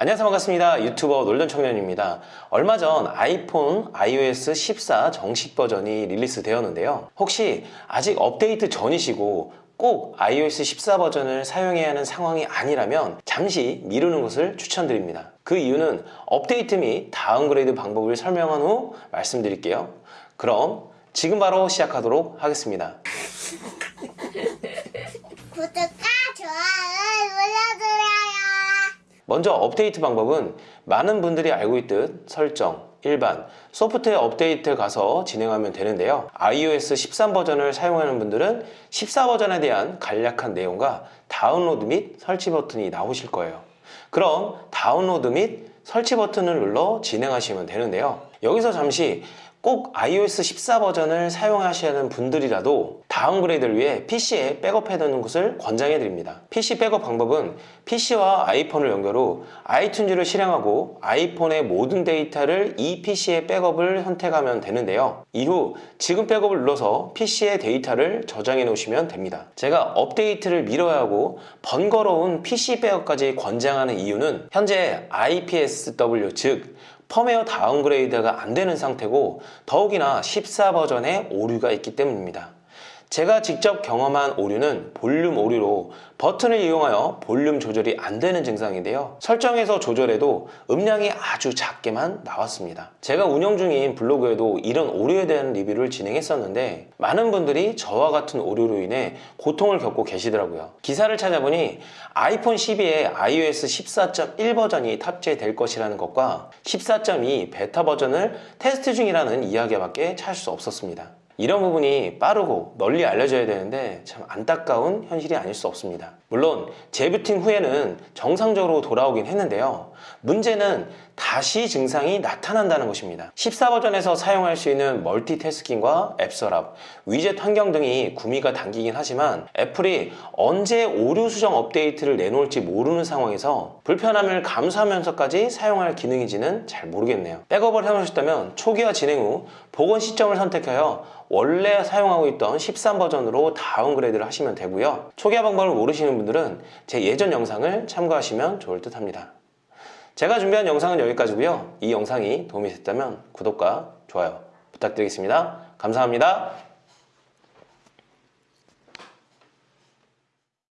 안녕하세요. 반갑습니다. 유튜버 놀던 청년입니다. 얼마 전 아이폰 iOS 14 정식 버전이 release 되었는데요. 혹시 아직 업데이트 전이시고 꼭 iOS 14 버전을 사용해야 하는 상황이 아니라면 잠시 미루는 것을 추천드립니다. 그 이유는 업데이트 및 downgrade 방법을 설명한 후 말씀드릴게요. 그럼 지금 바로 시작하도록 하겠습니다. 구독과 좋아요 눌러주세요. 먼저 업데이트 방법은 많은 분들이 알고 있듯 설정, 일반, 소프트웨어 업데이트 가서 진행하면 되는데요. iOS 13 버전을 사용하는 분들은 14 버전에 대한 간략한 내용과 다운로드 및 설치 버튼이 나오실 거예요. 그럼 다운로드 및 설치 버튼을 눌러 진행하시면 되는데요. 여기서 잠시 꼭 iOS 14 버전을 사용하셔야 하는 분들이라도 downgrade를 위해 PC에 백업해두는 것을 권장해 드립니다. PC 백업 방법은 PC와 아이폰을 연결 후 아이튠즈를 실행하고 아이폰의 모든 데이터를 이 PC에 백업을 선택하면 되는데요. 이후 지금 백업을 눌러서 PC의 데이터를 저장해 놓으시면 됩니다. 제가 업데이트를 미뤄야 하고 번거로운 PC 백업까지 권장하는 이유는 현재 IPSW 즉 펌웨어 downgrade가 안 되는 상태고 더욱이나 14 버전에 오류가 있기 때문입니다. 제가 직접 경험한 오류는 볼륨 오류로 버튼을 이용하여 볼륨 조절이 안 되는 증상인데요. 설정에서 조절해도 음량이 아주 작게만 나왔습니다. 제가 운영 중인 블로그에도 이런 오류에 대한 리뷰를 진행했었는데 많은 분들이 저와 같은 오류로 인해 고통을 겪고 계시더라고요. 기사를 찾아보니 아이폰 12에 iOS 14.1 버전이 탑재될 것이라는 것과 14.2 베타 버전을 테스트 중이라는 이야기밖에 찾을 수 없었습니다. 이런 부분이 빠르고 널리 알려져야 되는데 참 안타까운 현실이 아닐 수 없습니다. 물론 재부팅 후에는 정상적으로 돌아오긴 했는데요. 문제는 다시 증상이 나타난다는 것입니다. 14 버전에서 사용할 수 있는 멀티태스킹과 앱 서랍, 위젯 환경 등이 구미가 당기긴 하지만 애플이 언제 오류 수정 업데이트를 내놓을지 모르는 상황에서 불편함을 감수하면서까지 사용할 기능인지는 잘 모르겠네요. 백업을 해놓으셨다면 초기화 진행 후 복원 시점을 선택하여 원래 사용하고 있던 13 버전으로 downgrade를 하시면 되고요. 초기화 방법을 모르시는 분들은 제 예전 영상을 참고하시면 좋을 듯 합니다. 제가 준비한 영상은 여기까지고요. 이 영상이 도움이 됐다면 구독과 좋아요 부탁드리겠습니다. 감사합니다.